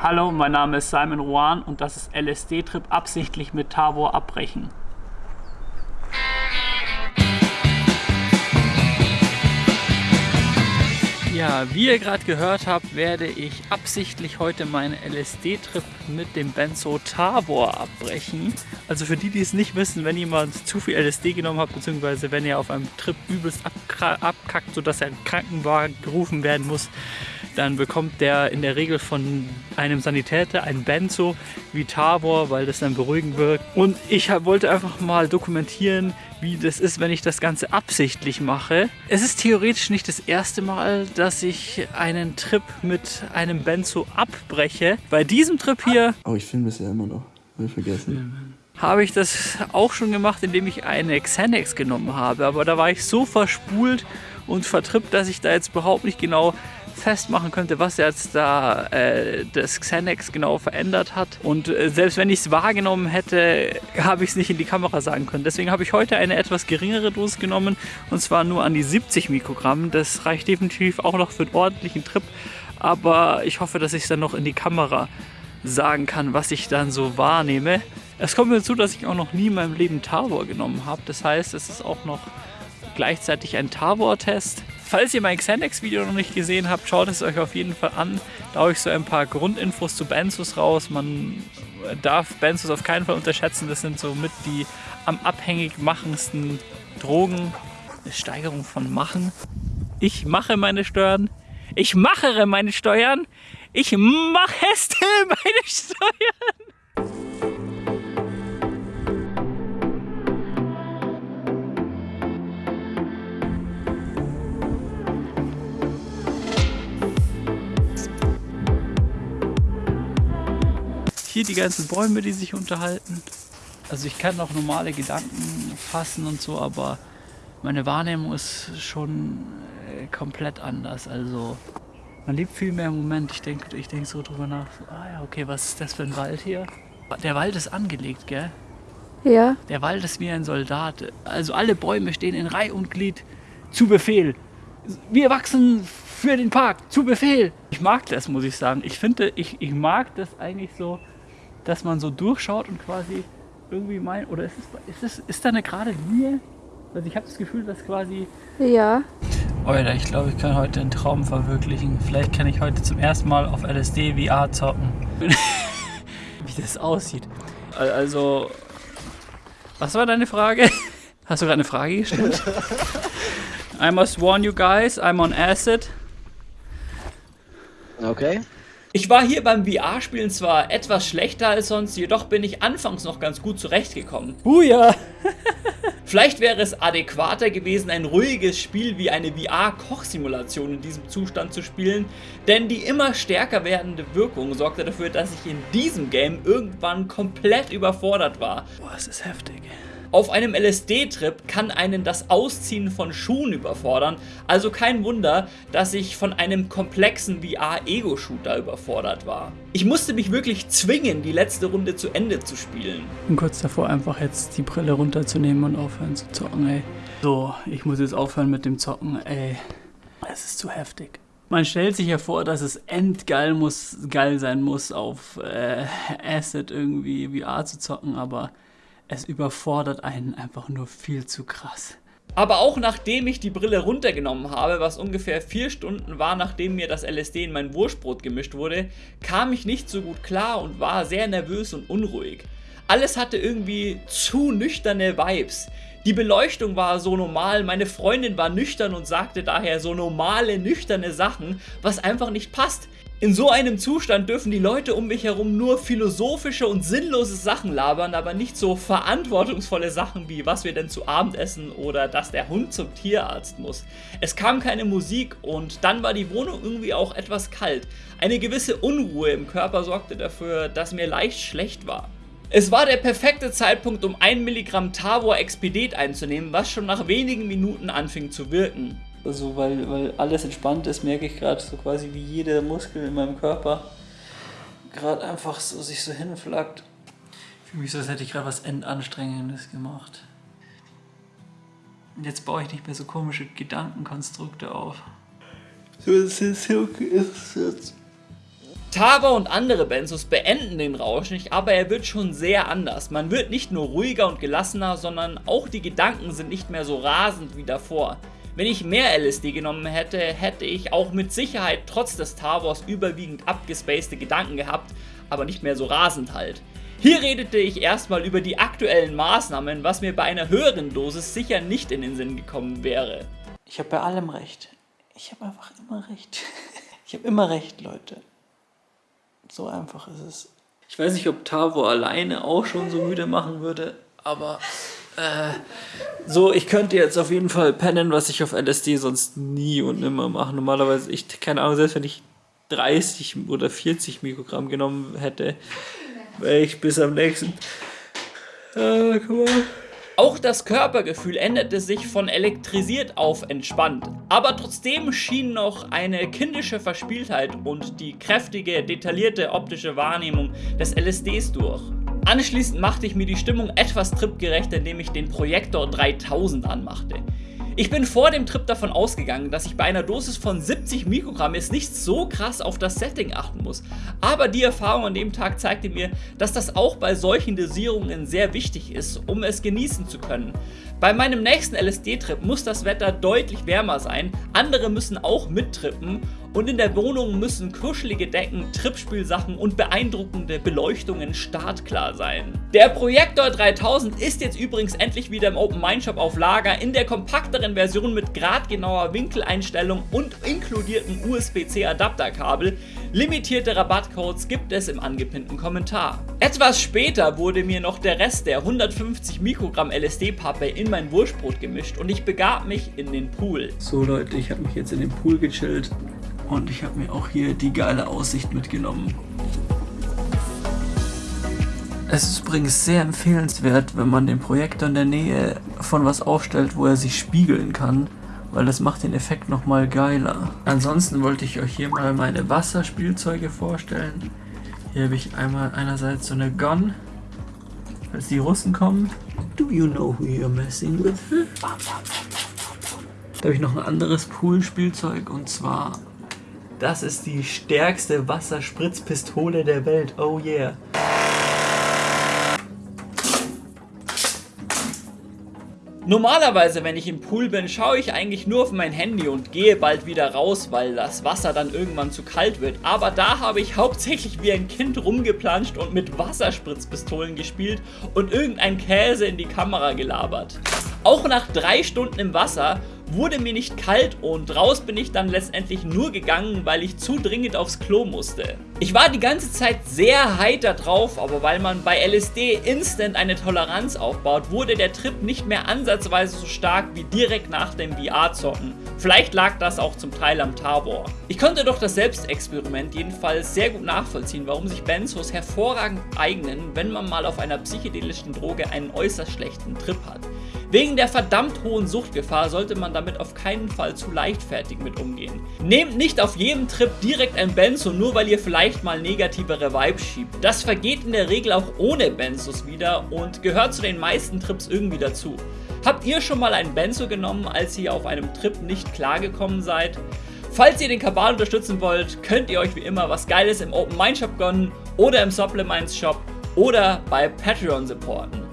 Hallo, mein Name ist Simon Rowan und das ist LSD-Trip absichtlich mit Tavor abbrechen. Ja, wie ihr gerade gehört habt, werde ich absichtlich heute meinen LSD-Trip mit dem Benzo Tavor abbrechen. Also für die, die es nicht wissen, wenn jemand zu viel LSD genommen hat, beziehungsweise wenn er auf einem Trip übelst abkackt, sodass er Krankenwagen gerufen werden muss, dann bekommt der in der Regel von einem Sanitäter ein Benzo wie Tavor, weil das dann beruhigend wirkt. Und ich wollte einfach mal dokumentieren, wie das ist, wenn ich das Ganze absichtlich mache. Es ist theoretisch nicht das erste Mal, dass ich einen Trip mit einem Benzo abbreche. Bei diesem Trip hier... Oh, ich filme das ja immer noch. Hab ich vergessen. Habe ich das auch schon gemacht, indem ich eine Xanax genommen habe. Aber da war ich so verspult und vertrippt, dass ich da jetzt überhaupt nicht genau festmachen könnte, was jetzt da äh, das Xanax genau verändert hat. Und äh, selbst wenn ich es wahrgenommen hätte, habe ich es nicht in die Kamera sagen können. Deswegen habe ich heute eine etwas geringere Dosis genommen und zwar nur an die 70 Mikrogramm. Das reicht definitiv auch noch für einen ordentlichen Trip, aber ich hoffe, dass ich es dann noch in die Kamera sagen kann, was ich dann so wahrnehme. Es kommt mir zu, dass ich auch noch nie in meinem Leben Tavor genommen habe. Das heißt, es ist auch noch gleichzeitig ein Tavor-Test. Falls ihr mein Xanax-Video noch nicht gesehen habt, schaut es euch auf jeden Fall an. Da habe ich so ein paar Grundinfos zu Benzos raus. Man darf Benzos auf keinen Fall unterschätzen. Das sind so mit die am abhängig machendsten Drogen. Eine Steigerung von Machen. Ich mache meine Steuern. Ich machere meine Steuern. Ich mache meine Steuern. Hier die ganzen Bäume, die sich unterhalten. Also ich kann auch normale Gedanken fassen und so, aber meine Wahrnehmung ist schon äh, komplett anders. Also man lebt viel mehr im Moment. Ich denke ich denk so drüber nach, so, ah ja, okay, was ist das für ein Wald hier? Der Wald ist angelegt, gell? Ja. Der Wald ist wie ein Soldat. Also alle Bäume stehen in Reihe und Glied zu Befehl. Wir wachsen für den Park, zu Befehl. Ich mag das, muss ich sagen. Ich finde, ich, ich mag das eigentlich so, dass man so durchschaut und quasi irgendwie mein oder ist es ist, es, ist da eine gerade Linie? Also ich habe das Gefühl, dass quasi ja. Alter, ich glaube, ich kann heute einen Traum verwirklichen. Vielleicht kann ich heute zum ersten Mal auf LSD VR zocken. Wie das aussieht. Also, was war deine Frage? Hast du gerade eine Frage gestellt? I must warn you guys, I'm on acid. Okay. Ich war hier beim VR-Spielen zwar etwas schlechter als sonst, jedoch bin ich anfangs noch ganz gut zurechtgekommen. Huja! Vielleicht wäre es adäquater gewesen, ein ruhiges Spiel wie eine VR-Kochsimulation in diesem Zustand zu spielen, denn die immer stärker werdende Wirkung sorgte dafür, dass ich in diesem Game irgendwann komplett überfordert war. Boah, es ist heftig. Auf einem LSD-Trip kann einen das Ausziehen von Schuhen überfordern, also kein Wunder, dass ich von einem komplexen VR-Ego-Shooter überfordert war. Ich musste mich wirklich zwingen, die letzte Runde zu Ende zu spielen. Ich bin kurz davor, einfach jetzt die Brille runterzunehmen und aufhören zu zocken, ey. So, ich muss jetzt aufhören mit dem Zocken, ey. Es ist zu heftig. Man stellt sich ja vor, dass es endgeil muss, geil sein muss, auf äh, Acid irgendwie VR zu zocken, aber es überfordert einen einfach nur viel zu krass. Aber auch nachdem ich die Brille runtergenommen habe, was ungefähr 4 Stunden war, nachdem mir das LSD in mein Wurstbrot gemischt wurde, kam ich nicht so gut klar und war sehr nervös und unruhig. Alles hatte irgendwie zu nüchterne Vibes. Die Beleuchtung war so normal, meine Freundin war nüchtern und sagte daher so normale, nüchterne Sachen, was einfach nicht passt. In so einem Zustand dürfen die Leute um mich herum nur philosophische und sinnlose Sachen labern, aber nicht so verantwortungsvolle Sachen wie was wir denn zu Abend essen oder dass der Hund zum Tierarzt muss. Es kam keine Musik und dann war die Wohnung irgendwie auch etwas kalt. Eine gewisse Unruhe im Körper sorgte dafür, dass mir leicht schlecht war. Es war der perfekte Zeitpunkt, um 1 Milligramm Tavor Expedit einzunehmen, was schon nach wenigen Minuten anfing zu wirken. Also weil, weil alles entspannt ist, merke ich gerade so quasi wie jeder Muskel in meinem Körper gerade einfach so sich so hinflackt. Ich fühle mich so, als hätte ich gerade was Endanstrengendes gemacht. Und jetzt baue ich nicht mehr so komische Gedankenkonstrukte auf. So, es ist okay, es ist jetzt. Tava und andere Benzos beenden den Rausch nicht, aber er wird schon sehr anders. Man wird nicht nur ruhiger und gelassener, sondern auch die Gedanken sind nicht mehr so rasend wie davor. Wenn ich mehr LSD genommen hätte, hätte ich auch mit Sicherheit trotz des Tavors überwiegend abgespacede Gedanken gehabt, aber nicht mehr so rasend halt. Hier redete ich erstmal über die aktuellen Maßnahmen, was mir bei einer höheren Dosis sicher nicht in den Sinn gekommen wäre. Ich habe bei allem recht. Ich habe einfach immer recht. Ich habe immer recht, Leute. So einfach ist es. Ich weiß nicht, ob Tavo alleine auch schon so müde machen würde, aber äh, so, ich könnte jetzt auf jeden Fall pennen, was ich auf LSD sonst nie und nimmer mache. Normalerweise, ich, keine Ahnung, selbst wenn ich 30 oder 40 Mikrogramm genommen hätte, wäre ich bis am nächsten. Äh, guck mal. Auch das Körpergefühl änderte sich von elektrisiert auf entspannt. Aber trotzdem schien noch eine kindische Verspieltheit und die kräftige, detaillierte optische Wahrnehmung des LSDs durch. Anschließend machte ich mir die Stimmung etwas tripgerecht, indem ich den Projektor 3000 anmachte. Ich bin vor dem Trip davon ausgegangen, dass ich bei einer Dosis von 70 Mikrogramm jetzt nicht so krass auf das Setting achten muss. Aber die Erfahrung an dem Tag zeigte mir, dass das auch bei solchen Dosierungen sehr wichtig ist, um es genießen zu können. Bei meinem nächsten LSD-Trip muss das Wetter deutlich wärmer sein, andere müssen auch mittrippen und in der Wohnung müssen kuschelige Decken, Trippspielsachen und beeindruckende Beleuchtungen startklar sein. Der Projektor 3000 ist jetzt übrigens endlich wieder im Open Mind Shop auf Lager in der kompakteren Version mit gradgenauer Winkeleinstellung und inkludierten USB-C Adapterkabel. Limitierte Rabattcodes gibt es im angepinnten Kommentar. Etwas später wurde mir noch der Rest der 150 Mikrogramm LSD-Pappe in mein Wurstbrot gemischt und ich begab mich in den Pool. So Leute, ich habe mich jetzt in den Pool gechillt und ich habe mir auch hier die geile Aussicht mitgenommen. Es ist übrigens sehr empfehlenswert, wenn man den Projektor in der Nähe von was aufstellt, wo er sich spiegeln kann, weil das macht den Effekt nochmal geiler. Ansonsten wollte ich euch hier mal meine Wasserspielzeuge vorstellen. Hier habe ich einmal einerseits so eine Gun, falls die Russen kommen. Do you know who you're messing with? Da habe ich noch ein anderes Poolspielzeug und zwar das ist die stärkste Wasserspritzpistole der Welt. Oh yeah. Normalerweise, wenn ich im Pool bin, schaue ich eigentlich nur auf mein Handy und gehe bald wieder raus, weil das Wasser dann irgendwann zu kalt wird. Aber da habe ich hauptsächlich wie ein Kind rumgeplanscht und mit Wasserspritzpistolen gespielt und irgendein Käse in die Kamera gelabert. Auch nach drei Stunden im Wasser wurde mir nicht kalt und raus bin ich dann letztendlich nur gegangen, weil ich zu dringend aufs Klo musste. Ich war die ganze Zeit sehr heiter drauf, aber weil man bei LSD instant eine Toleranz aufbaut, wurde der Trip nicht mehr ansatzweise so stark wie direkt nach dem VR-Zocken. Vielleicht lag das auch zum Teil am Tabor. Ich konnte doch das Selbstexperiment jedenfalls sehr gut nachvollziehen, warum sich Benzos hervorragend eignen, wenn man mal auf einer psychedelischen Droge einen äußerst schlechten Trip hat. Wegen der verdammt hohen Suchtgefahr sollte man damit auf keinen Fall zu leichtfertig mit umgehen. Nehmt nicht auf jedem Trip direkt ein Benzo, nur weil ihr vielleicht mal negativere Vibes schiebt. Das vergeht in der Regel auch ohne Benzos wieder und gehört zu den meisten Trips irgendwie dazu. Habt ihr schon mal ein Benzo genommen, als ihr auf einem Trip nicht klargekommen seid? Falls ihr den Kabal unterstützen wollt, könnt ihr euch wie immer was Geiles im Open Mind Shop gönnen oder im Supplements Shop oder bei Patreon supporten.